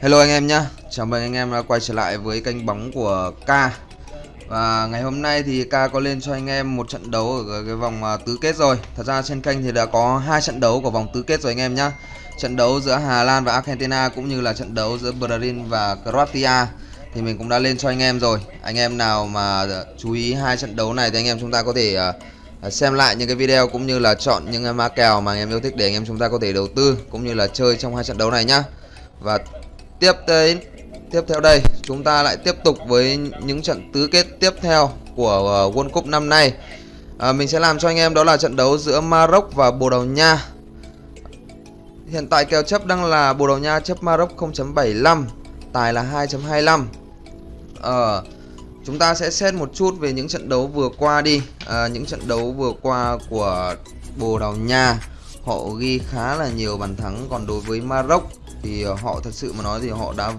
Hello anh em nhé, chào mừng anh em đã quay trở lại với kênh bóng của K. Và ngày hôm nay thì K có lên cho anh em một trận đấu ở cái vòng à, tứ kết rồi. Thật ra trên kênh thì đã có hai trận đấu của vòng tứ kết rồi anh em nhé Trận đấu giữa Hà Lan và Argentina cũng như là trận đấu giữa Brazil và Croatia Thì mình cũng đã lên cho anh em rồi. Anh em nào mà chú ý hai trận đấu này thì anh em chúng ta có thể à, à, xem lại những cái video cũng như là chọn những mã kèo mà anh em yêu thích để anh em chúng ta có thể đầu tư cũng như là chơi trong hai trận đấu này nhá. Và tiếp tới tiếp theo đây chúng ta lại tiếp tục với những trận tứ kết tiếp theo của ờ, World Cup năm nay. À, mình sẽ làm cho anh em đó là trận đấu giữa Maroc và Bồ Đào Nha. Hiện tại kèo chấp đang là Bồ Đào Nha chấp Maroc 0.75 tài là 2.25 ờ chúng ta sẽ xét một chút về những trận đấu vừa qua đi. À, những trận đấu vừa qua của Bồ Đào Nha họ ghi khá là nhiều bàn thắng còn đối với Maroc thì ờ, họ thật sự mà nói thì họ đã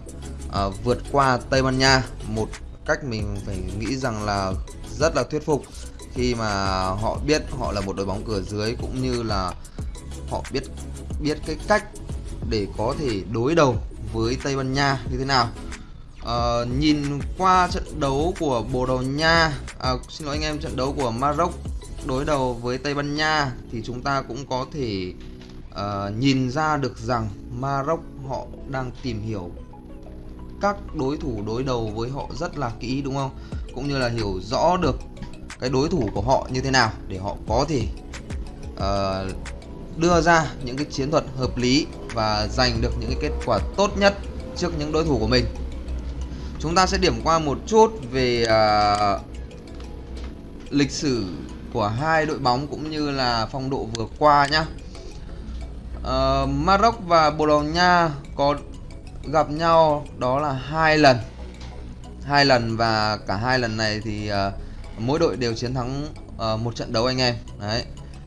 à, vượt qua Tây Ban Nha một cách mình phải nghĩ rằng là rất là thuyết phục. Khi mà họ biết họ là một đội bóng cửa dưới cũng như là họ biết biết cái cách để có thể đối đầu với Tây Ban Nha như thế nào. À, nhìn qua trận đấu của Bồ Đào Nha à, xin lỗi anh em trận đấu của Maroc đối đầu với Tây Ban Nha thì chúng ta cũng có thể uh, nhìn ra được rằng Maroc họ đang tìm hiểu các đối thủ đối đầu với họ rất là kỹ đúng không? Cũng như là hiểu rõ được cái đối thủ của họ như thế nào để họ có thể uh, đưa ra những cái chiến thuật hợp lý và giành được những cái kết quả tốt nhất trước những đối thủ của mình. Chúng ta sẽ điểm qua một chút về uh, lịch sử của hai đội bóng cũng như là phong độ vừa qua nhá. Uh, Maroc và Bồ Đào Nha có gặp nhau đó là hai lần. Hai lần và cả hai lần này thì uh, mỗi đội đều chiến thắng uh, một trận đấu anh em. Đấy.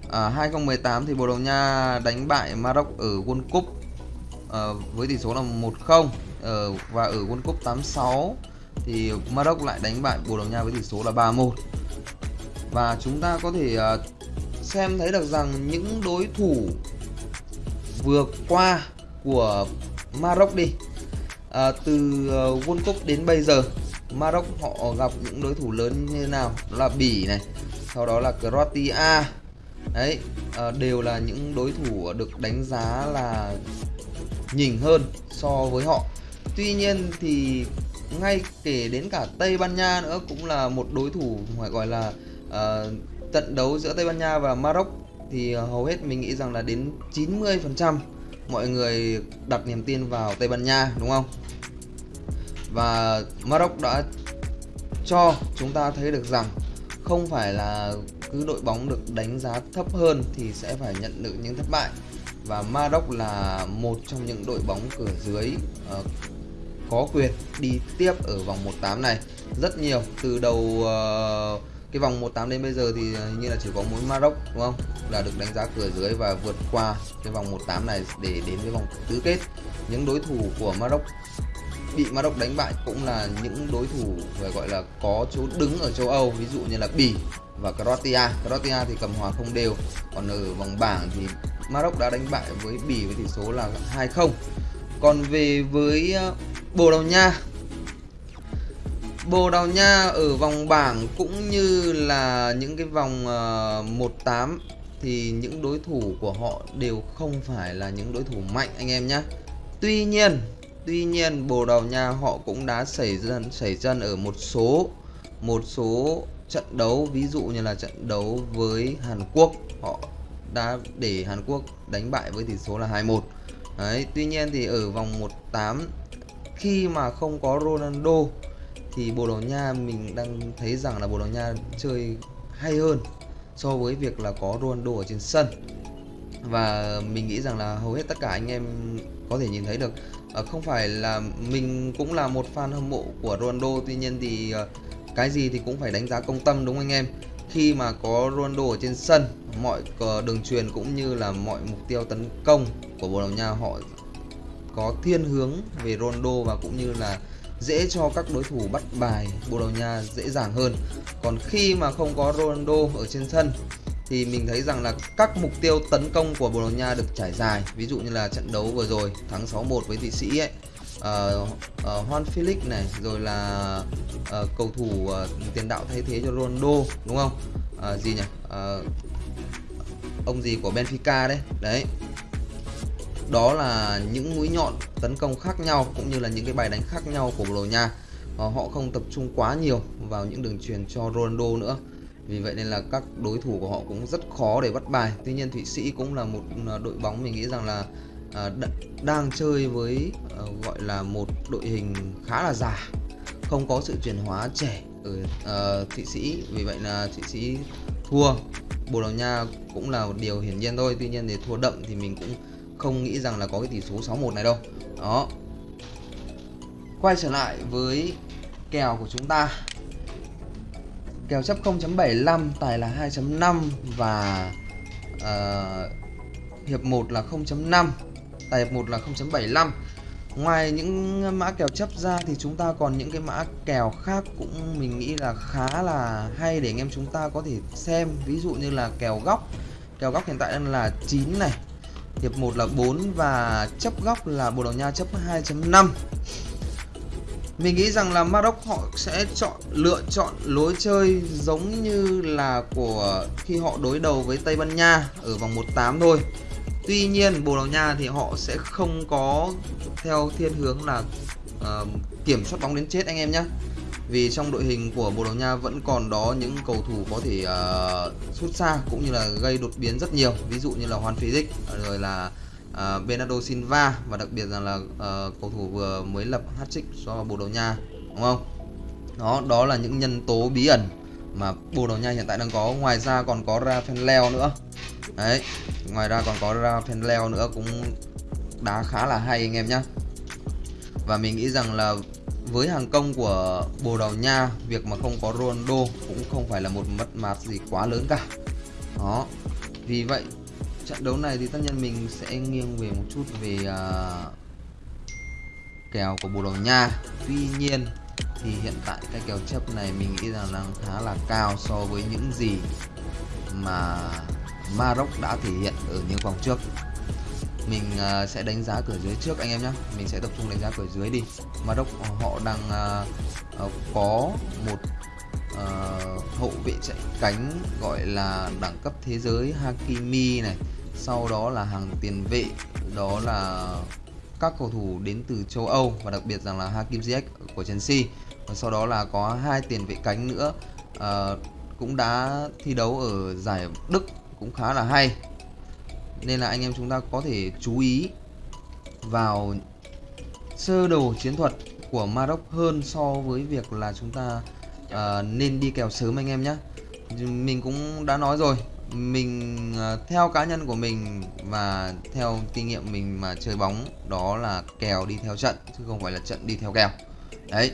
Uh, 2018 thì Bồ Đào Nha đánh bại Maroc ở World Cup uh, với tỷ số là 1-0 uh, và ở World Cup 86 thì Maroc lại đánh bại Bồ Đào Nha với tỷ số là 3-1 và chúng ta có thể uh, xem thấy được rằng những đối thủ vừa qua của Maroc đi. À, từ ờ, World Cup đến bây giờ Maroc họ gặp những đối thủ lớn như thế nào? Đó là Bỉ này sau đó là Croatia. Đấy à, đều là những đối thủ được đánh giá là nhỉnh hơn so với họ. Tuy nhiên thì ngay kể đến cả Tây Ban Nha nữa cũng là một đối thủ phải gọi là uh, trận đấu giữa Tây Ban Nha và Maroc thì ờ, hầu hết mình nghĩ rằng là đến 90% mọi người đặt niềm tin vào Tây Ban Nha đúng không? Và Maroc đã cho chúng ta thấy được rằng không phải là cứ đội bóng được đánh giá thấp hơn thì sẽ phải nhận được những thất bại và Maroc là một trong những đội bóng cửa dưới uh, có quyền đi tiếp ở vòng 1/8 này rất nhiều từ đầu uh, cái vòng 18 đến bây giờ thì à, như là chỉ có mỗi Maroc, đúng không? Là được đánh giá cửa dưới và vượt qua cái vòng 18 này để đến với vòng tứ kết. Những đối thủ của Maroc, bị Maroc đánh bại cũng là những đối thủ phải gọi là có chỗ đứng ở châu Âu, ví dụ như là Bỉ và Croatia. Croatia thì cầm hòa không đều, còn ở vòng bảng thì Maroc đã đánh bại với Bỉ với tỷ số là 2-0 còn về với à, Bồ Đào Nha Bồ Đào Nha ở vòng bảng cũng như là những cái vòng ờ, uh, 1-8 thì những đối thủ của họ đều không phải là những đối thủ mạnh anh em nhé. Tuy nhiên, tuy nhiên Bồ Đào Nha họ cũng đã xảy dân xảy chân ở một số một số trận đấu ví dụ như là trận đấu với Hàn Quốc họ đã để Hàn Quốc đánh bại với tỷ số là 2-1. Đấy, tuy nhiên thì ở vòng 1-8 khi mà không có Ronaldo thì Bồ Đào Nha mình đang thấy rằng là Bồ Đào Nha chơi hay hơn so với việc là có Ronaldo ở trên sân. Và mình nghĩ rằng là hầu hết tất cả anh em có thể nhìn thấy được à, không phải là mình cũng là một fan hâm mộ của Ronaldo tuy nhiên thì à, cái gì thì cũng phải đánh giá công tâm đúng không anh em? Khi mà có Ronaldo ở trên sân mọi đường truyền cũng như là mọi mục tiêu tấn công của Bồ Đào Nha họ có thiên hướng về Ronaldo và cũng như là dễ cho các đối thủ bắt bài Bồ Đào Nha dễ dàng hơn. Còn khi mà không có Ronaldo ở trên sân thì mình thấy rằng là các mục tiêu tấn công của Bồ Đào Nha được trải dài. Ví dụ như là trận đấu vừa rồi thắng 6-1 với Thụy Sĩ ấy. Uh, uh, Juan Felix này rồi là uh, cầu thủ uh, tiền đạo thay thế cho Ronaldo đúng không? Uh, gì nhỉ? Uh, ông gì của Benfica đấy. Đấy đó là những mũi nhọn tấn công khác nhau cũng như là những cái bài đánh khác nhau của Bồ Đào Nha. Họ không tập trung quá nhiều vào những đường truyền cho Ronaldo nữa. Vì vậy nên là các đối thủ của họ cũng rất khó để bắt bài. Tuy nhiên thụy sĩ cũng là một à, đội bóng mình nghĩ rằng là à, đang chơi với à, gọi là một đội hình khá là già không có sự chuyển hóa trẻ ở uh, thụy sĩ. Vì vậy là thụy sĩ thua. Bồ đào nha cũng là một điều hiển nhiên thôi. Tuy nhiên để thua đậm thì mình cũng không nghĩ rằng là có cái tỷ số 61 này đâu. Đó. Quay trở lại với kèo của chúng ta. Kèo chấp 0.75 tài là 2.5 và uh, hiệp 1 là 0.5 tài hiệp 1 là 0.75 ngoài những mã kèo chấp ra thì chúng ta còn những cái mã kèo khác cũng mình nghĩ là khá là hay để anh em chúng ta có thể xem. Ví dụ như là kèo góc. Kèo góc hiện tại đang là 9 này hiệp 1 là 4 và chấp góc là Bồ Đào Nha chấp 2.5 mình nghĩ rằng là Maroc họ sẽ chọn lựa chọn lối chơi giống như là của khi họ đối đầu với Tây Ban Nha ở vòng 1/8 thôi. Tuy nhiên Bồ Đào Nha thì họ sẽ không có theo thiên hướng là uh, kiểm soát bóng đến chết anh em nhé. Vì trong đội hình của Bồ Đào Nha vẫn còn đó những cầu thủ có thể uh, sút xa cũng như là gây đột biến rất nhiều. Ví dụ như là Juan Felix rồi là uh, Bernardo Silva và đặc biệt rằng là uh, cầu thủ vừa mới lập hat-trick cho Bồ Đào Nha đúng không? Đó đó là những nhân tố bí ẩn mà Bồ Đào Nha hiện tại đang có. Ngoài ra còn có Rafael Leo nữa. Đấy, ngoài ra còn có Rafael Leo nữa cũng đá khá là hay anh em nhé. Và mình nghĩ rằng là với hàng công của Bồ Đào Nha, việc mà không có Ronaldo cũng không phải là một mất mát gì quá lớn cả. Đó. Vì vậy trận đấu này thì tất nhiên mình sẽ nghiêng về một chút về uh, kèo của Bồ Đào Nha tuy nhiên thì hiện tại cái kèo chấp này mình nghĩ rằng đang khá là cao so với những gì mà Maroc đã thể hiện ở những vòng trước mình uh, sẽ đánh giá cửa dưới trước anh em nhé mình sẽ tập trung đánh giá cửa dưới đi. Maroc ờ, họ đang uh, uh, có một uh, hậu vệ chạy cánh gọi là đẳng cấp thế giới Hakimi này. Sau đó là hàng tiền vệ đó là các cầu thủ đến từ châu Âu và đặc biệt rằng là Hakim Ziyech của Chelsea. Và sau đó là có hai tiền vệ cánh nữa. Uh, cũng đã thi đấu ở giải Đức cũng khá là hay nên là anh em chúng ta có thể chú ý vào sơ đồ chiến thuật của Maroc hơn so với việc là chúng ta uh, nên đi kèo sớm anh em nhé mình cũng đã nói rồi mình uh, theo cá nhân của mình và theo kinh nghiệm mình mà chơi bóng đó là kèo đi theo trận chứ không phải là trận đi theo kèo. Đấy.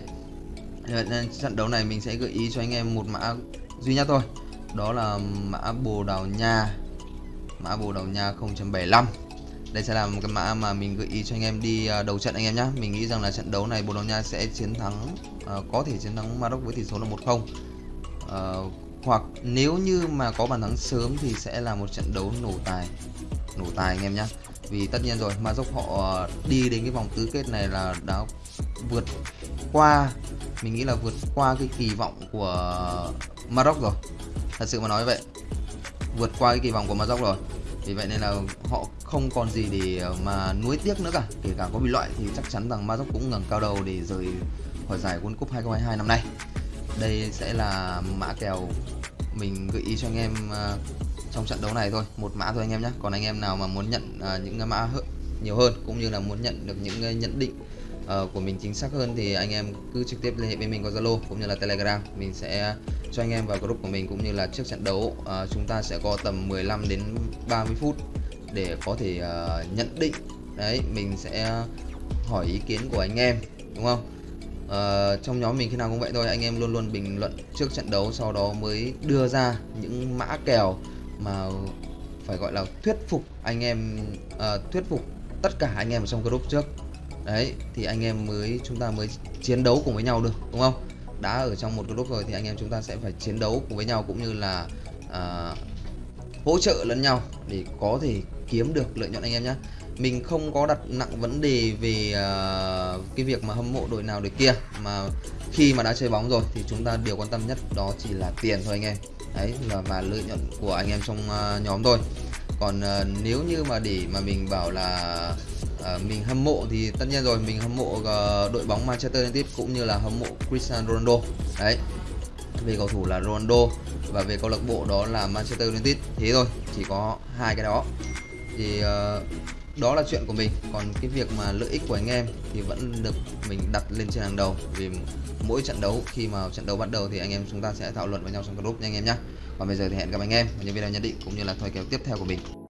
Ờ, nên trận đấu này mình sẽ gợi ý cho anh em một mã duy nhất thôi đó là mã bồ đào nha mã bồ đào nha 0.75 đây sẽ là một cái mã mà mình gợi ý cho anh em đi à, đầu trận anh em nhé mình nghĩ rằng là trận đấu này bồ đào nha sẽ chiến thắng uh, có thể chiến thắng Maroc với tỷ số là 1-0 uh, à, hoặc nếu như mà có bàn thắng sớm thì sẽ là một trận đấu nổ tài nổ tài anh em nhé vì tất nhiên rồi maroc họ đi đến cái vòng tứ kết này là đã vượt qua mình nghĩ là vượt qua cái kỳ vọng của Maroc rồi. Thật sự mà nói vậy vượt qua cái kỳ vọng của Maroc rồi. Vì vậy nên là họ không còn gì để ờ, mà nuối tiếc nữa cả. Kể cả có bị loại thì chắc chắn rằng Maroc cũng ngẩng cao đầu để rời khỏi giải World Cup 2022 năm nay. Đây sẽ là mã kèo mình gợi ý cho anh em ờ, trong trận đấu này thôi. Một mã thôi anh em nhé. Còn anh em nào mà muốn nhận ờ, những cái mã nhiều hơn cũng như là muốn nhận được những nhận định của mình chính xác hơn thì anh em cứ trực tiếp liên hệ với mình qua Zalo cũng như là Telegram. Mình sẽ cho anh em vào group của mình cũng như là trước trận đấu. Uh, chúng ta sẽ có tầm 15 đến 30 phút để có thể uh, nhận định. Đấy mình sẽ hỏi ý kiến của anh em đúng không? Uh, trong nhóm mình khi nào cũng vậy thôi anh em luôn luôn bình luận trước trận đấu sau đó mới đưa ra những mã kèo mà phải gọi là thuyết phục anh em uh, thuyết phục tất cả anh em ở trong group trước. Đấy thì anh em mới chúng ta mới chiến đấu cùng với nhau được đúng không? Đã ở trong một group rồi thì anh em chúng ta sẽ phải chiến đấu cùng với nhau cũng như là à, hỗ trợ lẫn nhau để có thể kiếm được lợi nhuận anh em nhé mình không có đặt nặng vấn đề về uh, cái việc mà hâm mộ đội nào đội kia mà khi mà đã chơi bóng rồi thì chúng ta điều quan tâm nhất đó chỉ là tiền thôi anh em. Đấy là và lợi nhuận của anh em trong uh, nhóm thôi. Còn uh, nếu như mà để mà mình bảo là Ờ, mình hâm mộ thì tất nhiên rồi mình hâm mộ uh, đội bóng Manchester United cũng như là hâm mộ Cristiano Ronaldo. Đấy về cầu thủ là Ronaldo và về câu lạc bộ đó là Manchester United. Thế thôi chỉ có hai cái đó. Thì uh, đó là chuyện của mình. Còn cái việc mà lợi ích của anh em thì vẫn được mình đặt lên trên hàng đầu. Vì mỗi trận đấu khi mà trận đấu bắt đầu thì anh em chúng ta sẽ thảo luận với nhau trong group nha anh em nhé còn bây giờ thì hẹn gặp anh em ở những video nhận định cũng như là thời kéo tiếp theo của mình.